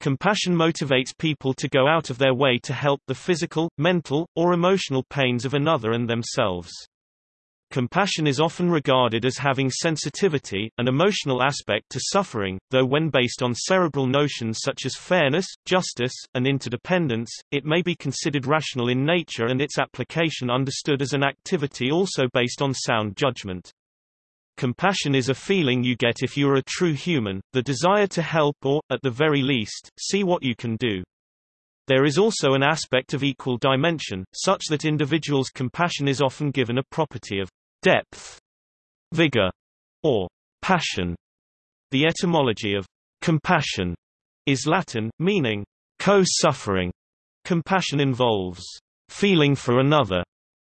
Compassion motivates people to go out of their way to help the physical, mental, or emotional pains of another and themselves. Compassion is often regarded as having sensitivity, an emotional aspect to suffering, though when based on cerebral notions such as fairness, justice, and interdependence, it may be considered rational in nature and its application understood as an activity also based on sound judgment. Compassion is a feeling you get if you are a true human, the desire to help or, at the very least, see what you can do. There is also an aspect of equal dimension, such that individuals' compassion is often given a property of depth, vigor, or passion. The etymology of compassion is Latin, meaning co-suffering. Compassion involves feeling for another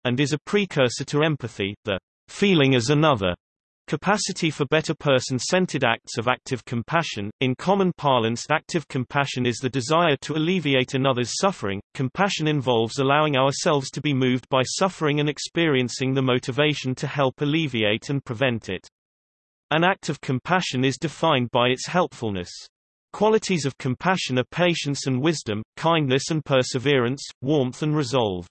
and is a precursor to empathy, the feeling as another Capacity for better person-centered acts of active compassion. In common parlance, active compassion is the desire to alleviate another's suffering. Compassion involves allowing ourselves to be moved by suffering and experiencing the motivation to help alleviate and prevent it. An act of compassion is defined by its helpfulness. Qualities of compassion are patience and wisdom, kindness and perseverance, warmth and resolve.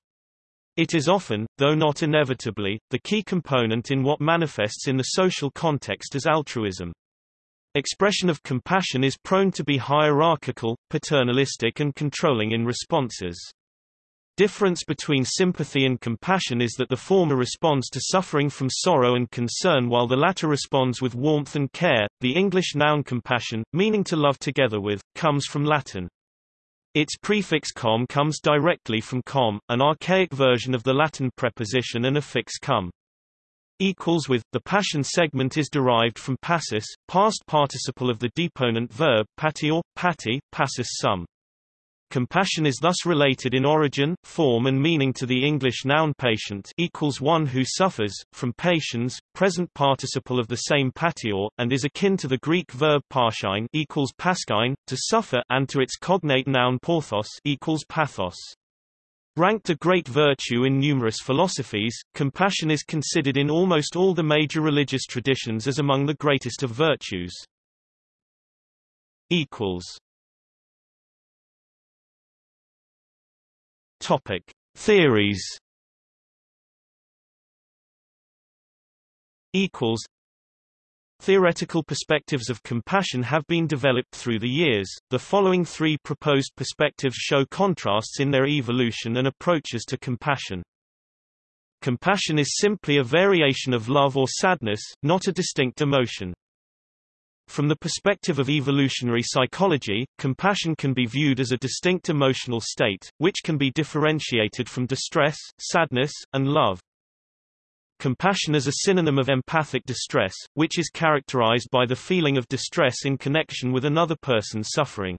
It is often, though not inevitably, the key component in what manifests in the social context as altruism. Expression of compassion is prone to be hierarchical, paternalistic and controlling in responses. Difference between sympathy and compassion is that the former responds to suffering from sorrow and concern while the latter responds with warmth and care. The English noun compassion, meaning to love together with, comes from Latin its prefix com comes directly from com, an archaic version of the Latin preposition and affix cum. Equals with, the passion segment is derived from passus, past participle of the deponent verb pati or pati, passus sum. Compassion is thus related in origin, form and meaning to the English noun patient equals one who suffers, from patiens, present participle of the same patior, and is akin to the Greek verb parshine equals paskine, to suffer, and to its cognate noun porthos equals pathos. Ranked a great virtue in numerous philosophies, compassion is considered in almost all the major religious traditions as among the greatest of virtues. equals Topic: Theories. Equals. Theoretical perspectives of compassion have been developed through the years. The following three proposed perspectives show contrasts in their evolution and approaches to compassion. Compassion is simply a variation of love or sadness, not a distinct emotion. From the perspective of evolutionary psychology, compassion can be viewed as a distinct emotional state, which can be differentiated from distress, sadness, and love. Compassion is a synonym of empathic distress, which is characterized by the feeling of distress in connection with another person's suffering.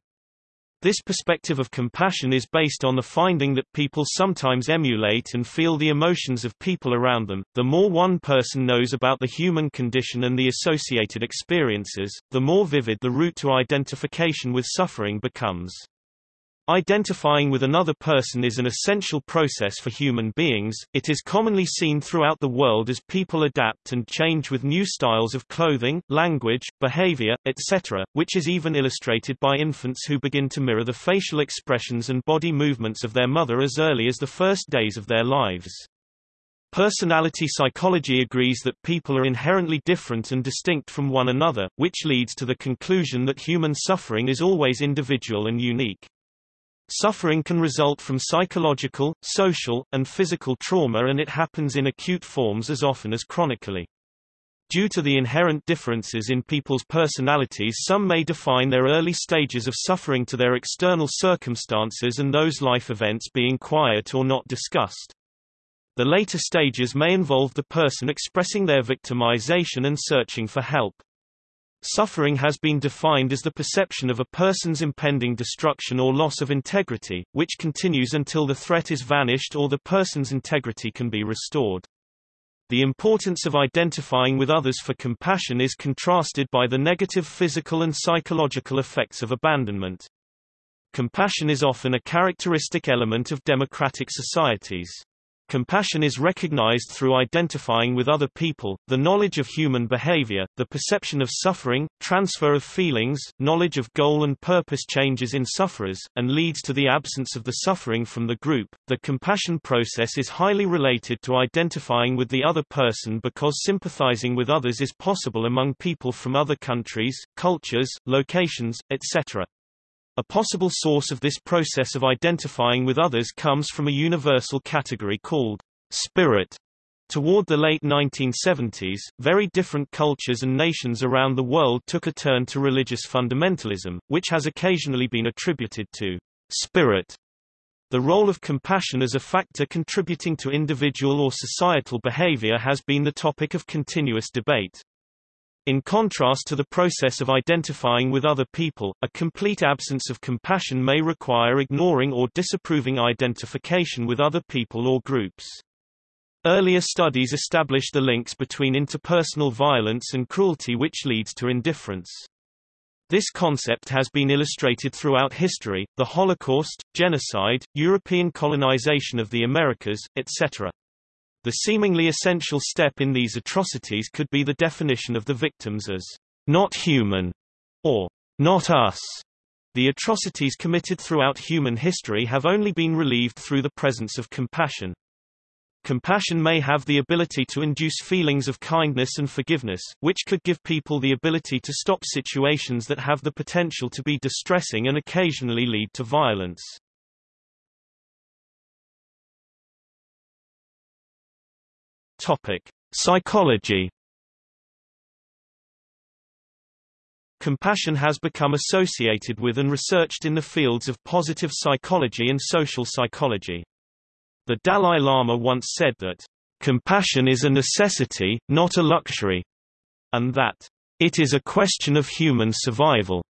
This perspective of compassion is based on the finding that people sometimes emulate and feel the emotions of people around them. The more one person knows about the human condition and the associated experiences, the more vivid the route to identification with suffering becomes. Identifying with another person is an essential process for human beings. It is commonly seen throughout the world as people adapt and change with new styles of clothing, language, behavior, etc., which is even illustrated by infants who begin to mirror the facial expressions and body movements of their mother as early as the first days of their lives. Personality psychology agrees that people are inherently different and distinct from one another, which leads to the conclusion that human suffering is always individual and unique. Suffering can result from psychological, social, and physical trauma and it happens in acute forms as often as chronically. Due to the inherent differences in people's personalities some may define their early stages of suffering to their external circumstances and those life events being quiet or not discussed. The later stages may involve the person expressing their victimization and searching for help. Suffering has been defined as the perception of a person's impending destruction or loss of integrity, which continues until the threat is vanished or the person's integrity can be restored. The importance of identifying with others for compassion is contrasted by the negative physical and psychological effects of abandonment. Compassion is often a characteristic element of democratic societies. Compassion is recognized through identifying with other people, the knowledge of human behavior, the perception of suffering, transfer of feelings, knowledge of goal and purpose changes in sufferers, and leads to the absence of the suffering from the group. The compassion process is highly related to identifying with the other person because sympathizing with others is possible among people from other countries, cultures, locations, etc. A possible source of this process of identifying with others comes from a universal category called spirit. Toward the late 1970s, very different cultures and nations around the world took a turn to religious fundamentalism, which has occasionally been attributed to spirit. The role of compassion as a factor contributing to individual or societal behavior has been the topic of continuous debate. In contrast to the process of identifying with other people, a complete absence of compassion may require ignoring or disapproving identification with other people or groups. Earlier studies established the links between interpersonal violence and cruelty which leads to indifference. This concept has been illustrated throughout history, the Holocaust, genocide, European colonization of the Americas, etc. The seemingly essential step in these atrocities could be the definition of the victims as not human or not us. The atrocities committed throughout human history have only been relieved through the presence of compassion. Compassion may have the ability to induce feelings of kindness and forgiveness, which could give people the ability to stop situations that have the potential to be distressing and occasionally lead to violence. Topic: Psychology. Compassion has become associated with and researched in the fields of positive psychology and social psychology. The Dalai Lama once said that, "...compassion is a necessity, not a luxury," and that, "...it is a question of human survival."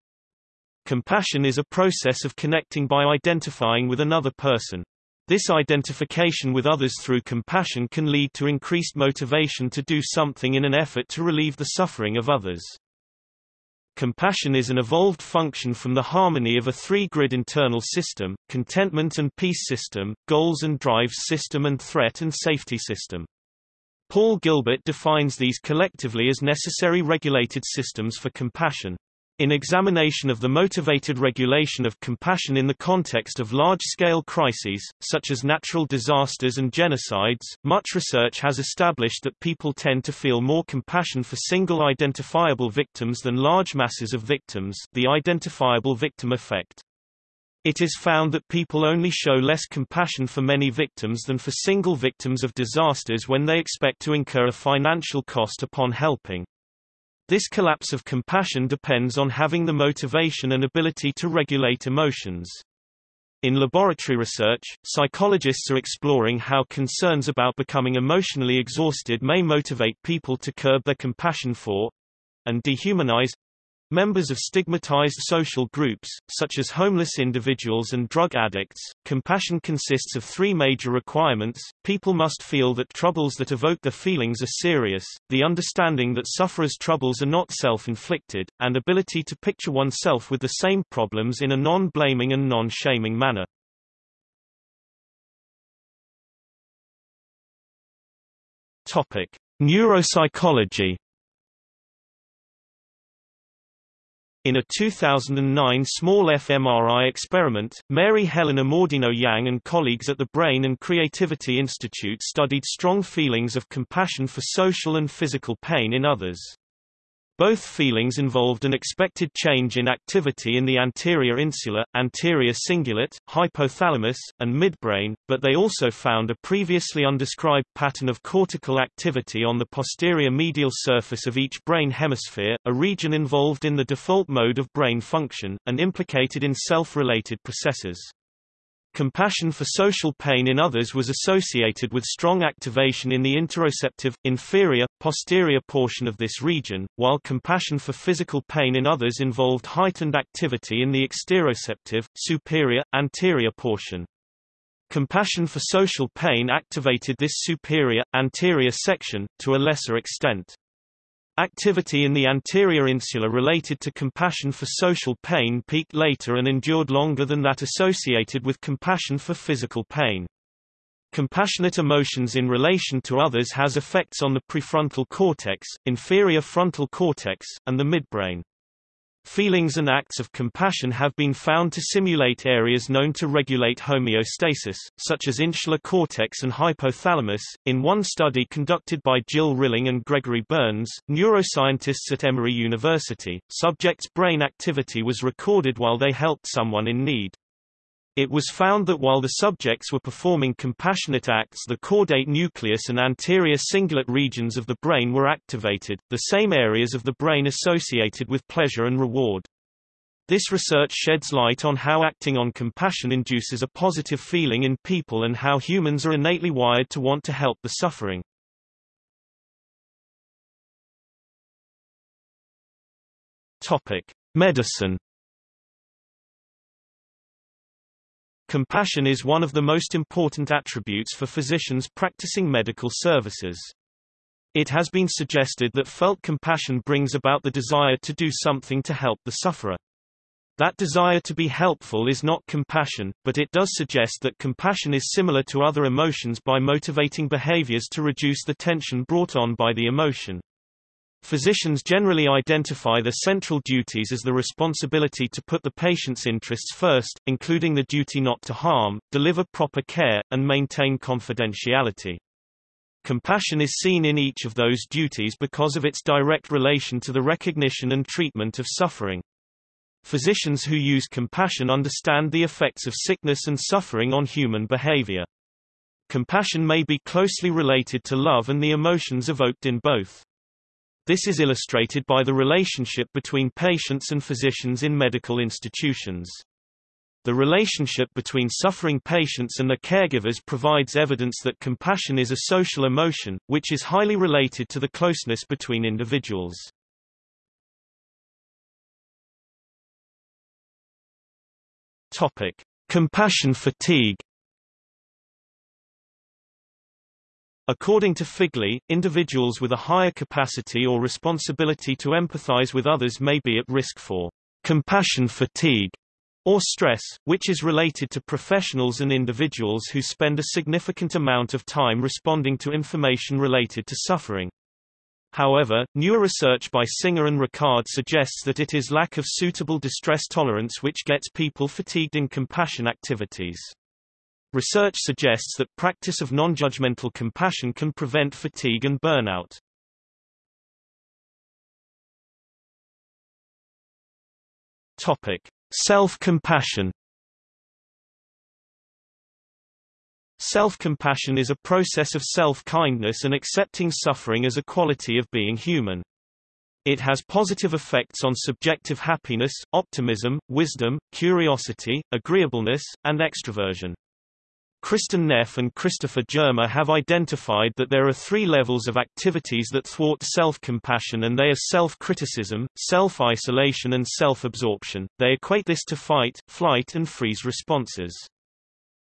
Compassion is a process of connecting by identifying with another person. This identification with others through compassion can lead to increased motivation to do something in an effort to relieve the suffering of others. Compassion is an evolved function from the harmony of a three-grid internal system, contentment and peace system, goals and drives system and threat and safety system. Paul Gilbert defines these collectively as necessary regulated systems for compassion. In examination of the motivated regulation of compassion in the context of large-scale crises, such as natural disasters and genocides, much research has established that people tend to feel more compassion for single identifiable victims than large masses of victims the identifiable victim effect. It is found that people only show less compassion for many victims than for single victims of disasters when they expect to incur a financial cost upon helping. This collapse of compassion depends on having the motivation and ability to regulate emotions. In laboratory research, psychologists are exploring how concerns about becoming emotionally exhausted may motivate people to curb their compassion for and dehumanize Members of stigmatized social groups, such as homeless individuals and drug addicts, compassion consists of three major requirements. People must feel that troubles that evoke their feelings are serious, the understanding that sufferers' troubles are not self-inflicted, and ability to picture oneself with the same problems in a non-blaming and non-shaming manner. Topic: Neuropsychology In a 2009 small fMRI experiment, Mary Helen Immordino-Yang and colleagues at the Brain and Creativity Institute studied strong feelings of compassion for social and physical pain in others. Both feelings involved an expected change in activity in the anterior insula, anterior cingulate, hypothalamus, and midbrain, but they also found a previously undescribed pattern of cortical activity on the posterior medial surface of each brain hemisphere, a region involved in the default mode of brain function, and implicated in self-related processes. Compassion for social pain in others was associated with strong activation in the interoceptive, inferior, posterior portion of this region, while compassion for physical pain in others involved heightened activity in the exteroceptive, superior, anterior portion. Compassion for social pain activated this superior, anterior section, to a lesser extent. Activity in the anterior insula related to compassion for social pain peaked later and endured longer than that associated with compassion for physical pain. Compassionate emotions in relation to others has effects on the prefrontal cortex, inferior frontal cortex, and the midbrain. Feelings and acts of compassion have been found to simulate areas known to regulate homeostasis, such as insular cortex and hypothalamus. In one study conducted by Jill Rilling and Gregory Berns, neuroscientists at Emory University, subjects' brain activity was recorded while they helped someone in need. It was found that while the subjects were performing compassionate acts the caudate nucleus and anterior cingulate regions of the brain were activated, the same areas of the brain associated with pleasure and reward. This research sheds light on how acting on compassion induces a positive feeling in people and how humans are innately wired to want to help the suffering. Medicine Compassion is one of the most important attributes for physicians practicing medical services. It has been suggested that felt compassion brings about the desire to do something to help the sufferer. That desire to be helpful is not compassion, but it does suggest that compassion is similar to other emotions by motivating behaviors to reduce the tension brought on by the emotion. Physicians generally identify the central duties as the responsibility to put the patient's interests first, including the duty not to harm, deliver proper care, and maintain confidentiality. Compassion is seen in each of those duties because of its direct relation to the recognition and treatment of suffering. Physicians who use compassion understand the effects of sickness and suffering on human behavior. Compassion may be closely related to love and the emotions evoked in both. This is illustrated by the relationship between patients and physicians in medical institutions. The relationship between suffering patients and their caregivers provides evidence that compassion is a social emotion, which is highly related to the closeness between individuals. Topic: Compassion fatigue According to Figley, individuals with a higher capacity or responsibility to empathize with others may be at risk for compassion fatigue or stress, which is related to professionals and individuals who spend a significant amount of time responding to information related to suffering. However, newer research by Singer and Ricard suggests that it is lack of suitable distress tolerance which gets people fatigued in compassion activities. Research suggests that practice of non-judgmental compassion can prevent fatigue and burnout. Topic: Self-compassion. Self-compassion is a process of self-kindness and accepting suffering as a quality of being human. It has positive effects on subjective happiness, optimism, wisdom, curiosity, agreeableness, and extroversion. Kristin Neff and Christopher Germer have identified that there are three levels of activities that thwart self-compassion and they are self-criticism, self-isolation and self-absorption. They equate this to fight, flight and freeze responses.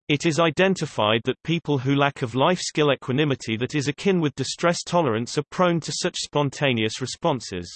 It is identified that people who lack of life skill equanimity that is akin with distress tolerance are prone to such spontaneous responses.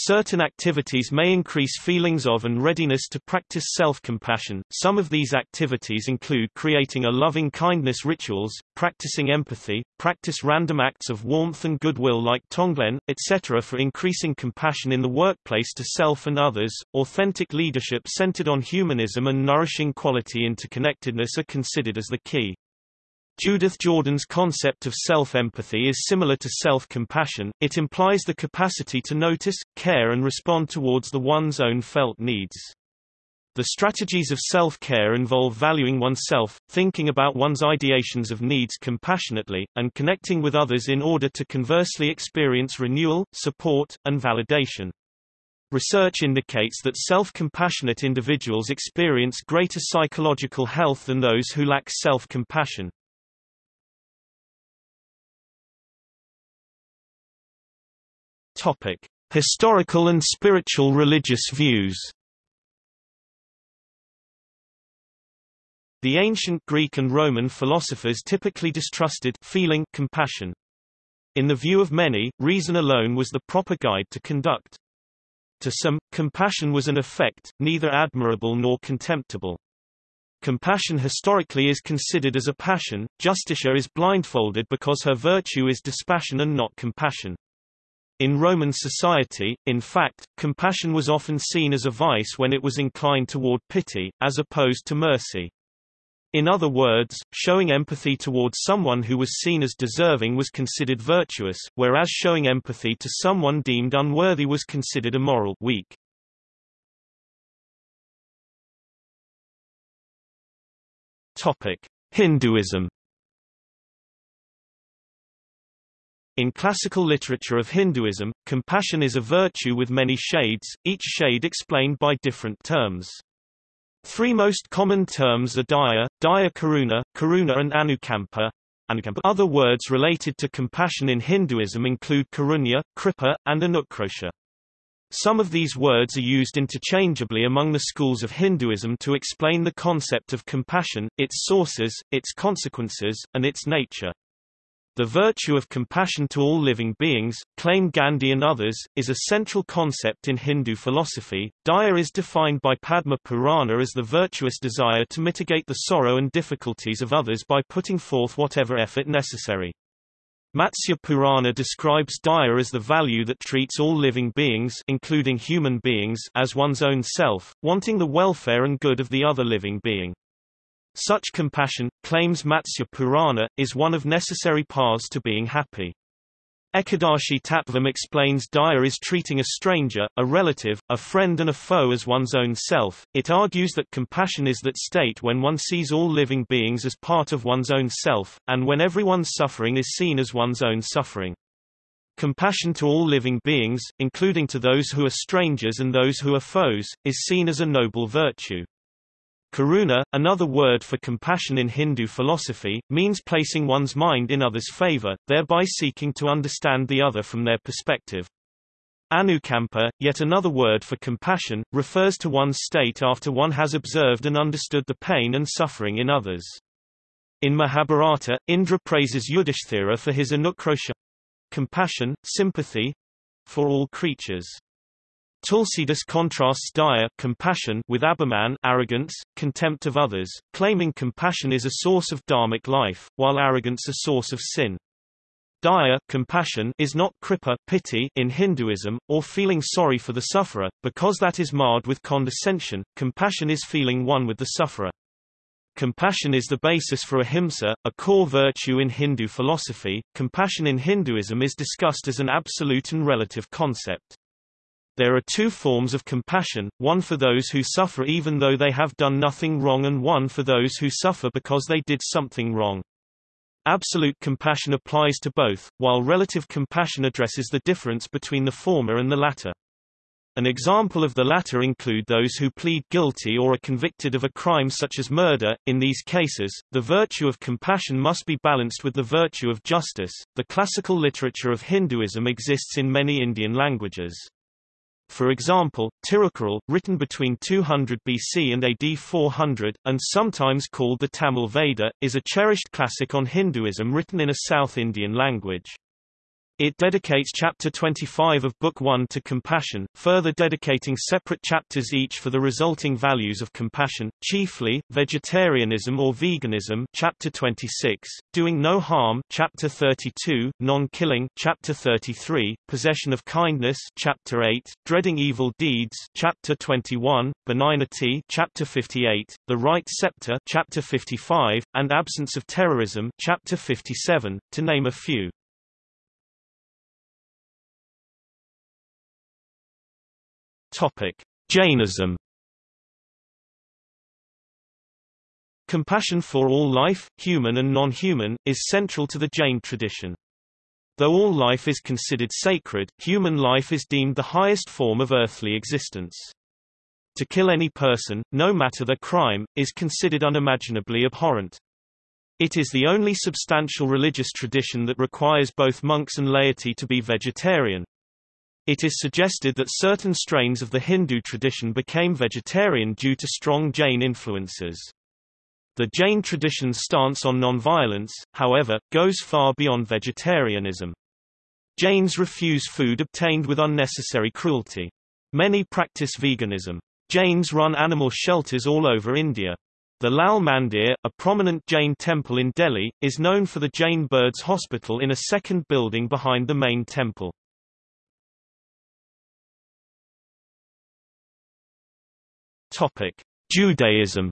Certain activities may increase feelings of and readiness to practice self-compassion. Some of these activities include creating a loving kindness rituals, practicing empathy, practice random acts of warmth and goodwill like Tonglen, etc. for increasing compassion in the workplace to self and others. Authentic leadership centered on humanism and nourishing quality interconnectedness are considered as the key. Judith Jordan's concept of self-empathy is similar to self-compassion, it implies the capacity to notice, care and respond towards the one's own felt needs. The strategies of self-care involve valuing oneself, thinking about one's ideations of needs compassionately, and connecting with others in order to conversely experience renewal, support, and validation. Research indicates that self-compassionate individuals experience greater psychological health than those who lack self-compassion. Topic: Historical and spiritual religious views. The ancient Greek and Roman philosophers typically distrusted feeling compassion. In the view of many, reason alone was the proper guide to conduct. To some, compassion was an effect, neither admirable nor contemptible. Compassion historically is considered as a passion, Justitia is blindfolded because her virtue is dispassion and not compassion. In Roman society, in fact, compassion was often seen as a vice when it was inclined toward pity, as opposed to mercy. In other words, showing empathy towards someone who was seen as deserving was considered virtuous, whereas showing empathy to someone deemed unworthy was considered immoral weak. Topic: Hinduism In classical literature of Hinduism, compassion is a virtue with many shades, each shade explained by different terms. Three most common terms are daya, daya karuna, karuna and anukampa. Other words related to compassion in Hinduism include karunya, kripa, and anukrosha. Some of these words are used interchangeably among the schools of Hinduism to explain the concept of compassion, its sources, its consequences, and its nature. The virtue of compassion to all living beings, claim Gandhi and others, is a central concept in Hindu philosophy. Daya is defined by Padma Purana as the virtuous desire to mitigate the sorrow and difficulties of others by putting forth whatever effort necessary. Matsya Purana describes Daya as the value that treats all living beings including human beings as one's own self, wanting the welfare and good of the other living being. Such compassion, claims Matsya Purana, is one of necessary paths to being happy. Ekadashi Tattvam explains Daya is treating a stranger, a relative, a friend and a foe as one's own self. It argues that compassion is that state when one sees all living beings as part of one's own self, and when everyone's suffering is seen as one's own suffering. Compassion to all living beings, including to those who are strangers and those who are foes, is seen as a noble virtue. Karuna, another word for compassion in Hindu philosophy, means placing one's mind in others' favor, thereby seeking to understand the other from their perspective. Anukampa, yet another word for compassion, refers to one's state after one has observed and understood the pain and suffering in others. In Mahabharata, Indra praises Yudhishthira for his anukrosha compassion, sympathy for all creatures. Tulsidas contrasts daya compassion with abhiman arrogance, contempt of others, claiming compassion is a source of dharmic life, while arrogance a source of sin. Daya compassion is not kripa pity in Hinduism, or feeling sorry for the sufferer, because that is marred with condescension, compassion is feeling one with the sufferer. Compassion is the basis for ahimsa, a core virtue in Hindu philosophy. Compassion in Hinduism is discussed as an absolute and relative concept. There are two forms of compassion, one for those who suffer even though they have done nothing wrong and one for those who suffer because they did something wrong. Absolute compassion applies to both, while relative compassion addresses the difference between the former and the latter. An example of the latter include those who plead guilty or are convicted of a crime such as murder. In these cases, the virtue of compassion must be balanced with the virtue of justice. The classical literature of Hinduism exists in many Indian languages. For example, Tirukkural, written between 200 BC and AD 400, and sometimes called the Tamil Veda, is a cherished classic on Hinduism written in a South Indian language. It dedicates chapter 25 of Book 1 to compassion, further dedicating separate chapters each for the resulting values of compassion, chiefly, vegetarianism or veganism chapter 26, doing no harm chapter 32, non-killing chapter 33, possession of kindness chapter 8, dreading evil deeds chapter 21, benignity chapter 58, the right scepter chapter 55, and absence of terrorism chapter 57, to name a few. Topic: Jainism. Compassion for all life, human and non-human, is central to the Jain tradition. Though all life is considered sacred, human life is deemed the highest form of earthly existence. To kill any person, no matter their crime, is considered unimaginably abhorrent. It is the only substantial religious tradition that requires both monks and laity to be vegetarian, it is suggested that certain strains of the Hindu tradition became vegetarian due to strong Jain influences. The Jain tradition's stance on nonviolence, however, goes far beyond vegetarianism. Jains refuse food obtained with unnecessary cruelty. Many practice veganism. Jains run animal shelters all over India. The Lal Mandir, a prominent Jain temple in Delhi, is known for the Jain Birds Hospital in a second building behind the main temple. Topic: Judaism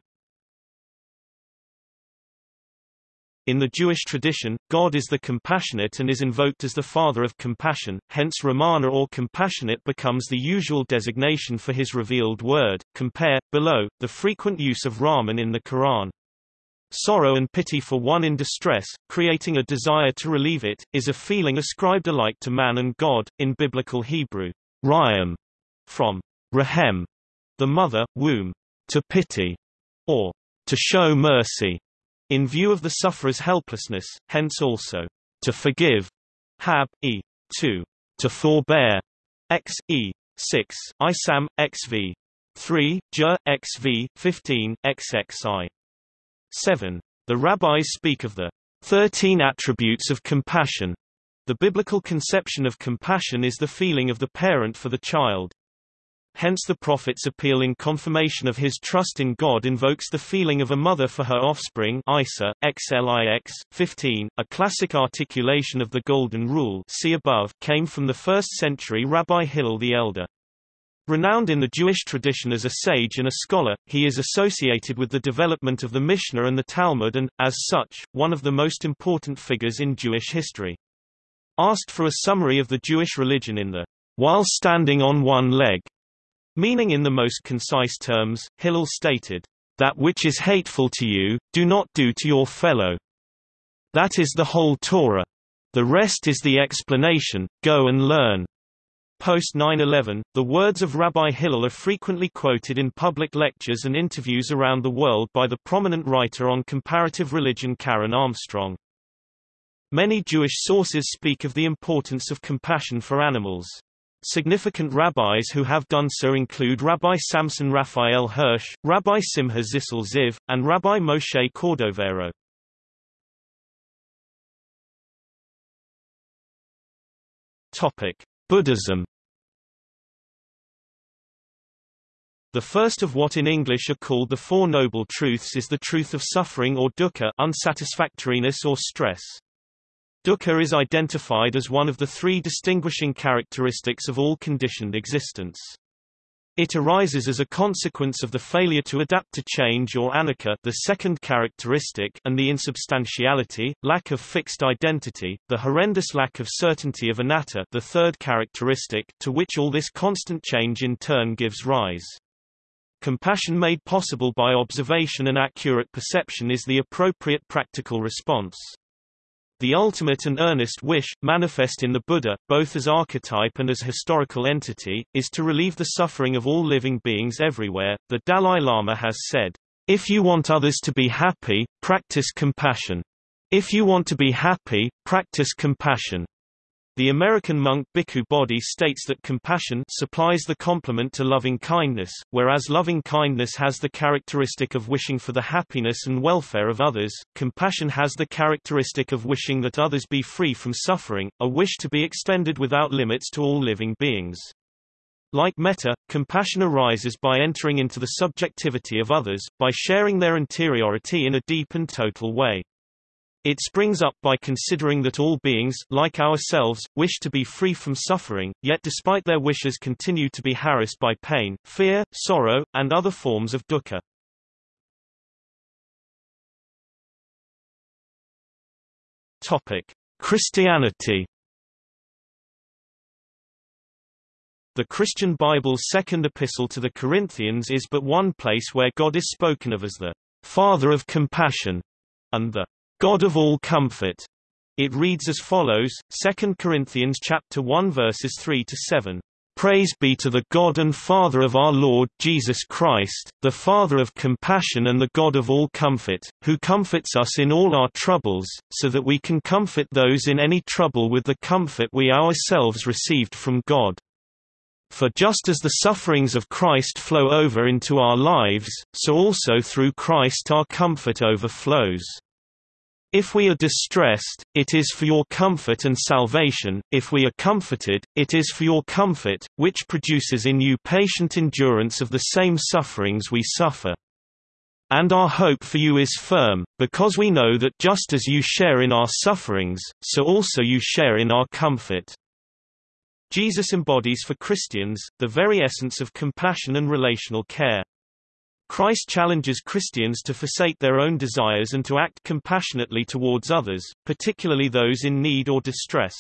In the Jewish tradition, God is the compassionate and is invoked as the father of compassion, hence Ramana or compassionate becomes the usual designation for his revealed word. Compare, below, the frequent use of Rahman in the Quran. Sorrow and pity for one in distress, creating a desire to relieve it, is a feeling ascribed alike to man and God, in biblical Hebrew, Rayam, from Rahem, the mother, womb, to pity, or to show mercy. In view of the sufferer's helplessness, hence also, to forgive, hab, e. 2, to forbear, x, e. 6, isam, xv. 3, j, xv, 15, xxi. 7. The rabbis speak of the 13 attributes of compassion. The biblical conception of compassion is the feeling of the parent for the child, Hence the prophet's appeal in confirmation of his trust in God invokes the feeling of a mother for her offspring Isa, XLIX, 15, a classic articulation of the Golden Rule see above, came from the 1st century Rabbi Hillel the Elder. Renowned in the Jewish tradition as a sage and a scholar, he is associated with the development of the Mishnah and the Talmud and, as such, one of the most important figures in Jewish history. Asked for a summary of the Jewish religion in the while standing on one leg Meaning in the most concise terms, Hillel stated, That which is hateful to you, do not do to your fellow. That is the whole Torah. The rest is the explanation, go and learn. Post 9-11, the words of Rabbi Hillel are frequently quoted in public lectures and interviews around the world by the prominent writer on comparative religion Karen Armstrong. Many Jewish sources speak of the importance of compassion for animals. Significant rabbis who have done so include Rabbi Samson Raphael Hirsch, Rabbi Simha Zissel Ziv, and Rabbi Moshe Cordovero. Topic: Buddhism. The first of what in English are called the Four Noble Truths is the truth of suffering or dukkha unsatisfactoriness or stress. Dukkha is identified as one of the three distinguishing characteristics of all conditioned existence. It arises as a consequence of the failure to adapt to change or anicca the second characteristic and the insubstantiality, lack of fixed identity, the horrendous lack of certainty of anatta the third characteristic to which all this constant change in turn gives rise. Compassion made possible by observation and accurate perception is the appropriate practical response. The ultimate and earnest wish, manifest in the Buddha, both as archetype and as historical entity, is to relieve the suffering of all living beings everywhere. The Dalai Lama has said, If you want others to be happy, practice compassion. If you want to be happy, practice compassion. The American monk Bhikkhu Bodhi states that compassion supplies the complement to loving kindness, whereas loving kindness has the characteristic of wishing for the happiness and welfare of others, compassion has the characteristic of wishing that others be free from suffering, a wish to be extended without limits to all living beings. Like metta, compassion arises by entering into the subjectivity of others, by sharing their interiority in a deep and total way. It springs up by considering that all beings, like ourselves, wish to be free from suffering, yet despite their wishes continue to be harassed by pain, fear, sorrow, and other forms of dukkha. Topic: Christianity. The Christian Bible's second epistle to the Corinthians is but one place where God is spoken of as the Father of compassion, and the God of all comfort. It reads as follows, 2 Corinthians chapter 1 verses 3 to 7. Praise be to the God and Father of our Lord Jesus Christ, the Father of compassion and the God of all comfort, who comforts us in all our troubles, so that we can comfort those in any trouble with the comfort we ourselves received from God. For just as the sufferings of Christ flow over into our lives, so also through Christ our comfort overflows. If we are distressed, it is for your comfort and salvation, if we are comforted, it is for your comfort, which produces in you patient endurance of the same sufferings we suffer. And our hope for you is firm, because we know that just as you share in our sufferings, so also you share in our comfort. Jesus embodies for Christians, the very essence of compassion and relational care. Christ challenges Christians to forsake their own desires and to act compassionately towards others, particularly those in need or distress.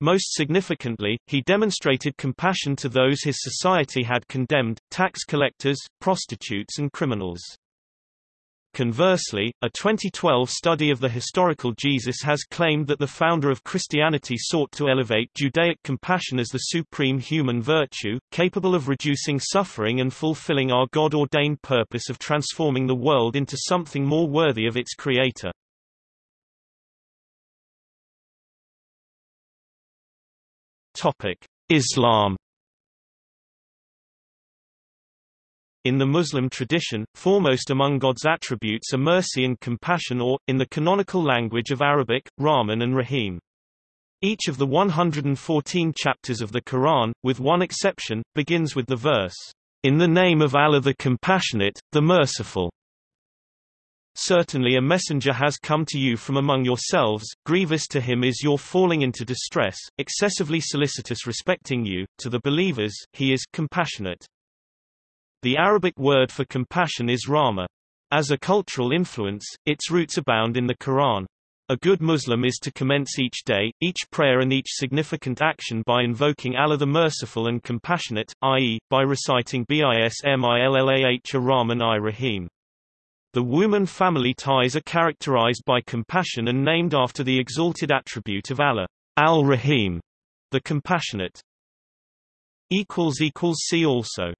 Most significantly, he demonstrated compassion to those his society had condemned, tax collectors, prostitutes and criminals. Conversely, a 2012 study of the historical Jesus has claimed that the founder of Christianity sought to elevate Judaic compassion as the supreme human virtue, capable of reducing suffering and fulfilling our God-ordained purpose of transforming the world into something more worthy of its creator. Islam In the Muslim tradition, foremost among God's attributes are mercy and compassion or, in the canonical language of Arabic, Rahman and Rahim. Each of the 114 chapters of the Quran, with one exception, begins with the verse, In the name of Allah the Compassionate, the Merciful. Certainly a messenger has come to you from among yourselves, grievous to him is your falling into distress, excessively solicitous respecting you, to the believers, he is compassionate. The Arabic word for compassion is rahma. As a cultural influence, its roots abound in the Quran. A good Muslim is to commence each day, each prayer and each significant action by invoking Allah the Merciful and Compassionate, i.e., by reciting Bismillah Rahman i Rahim. The Wuman family ties are characterized by compassion and named after the exalted attribute of Allah, Al-Rahim, the Compassionate. See also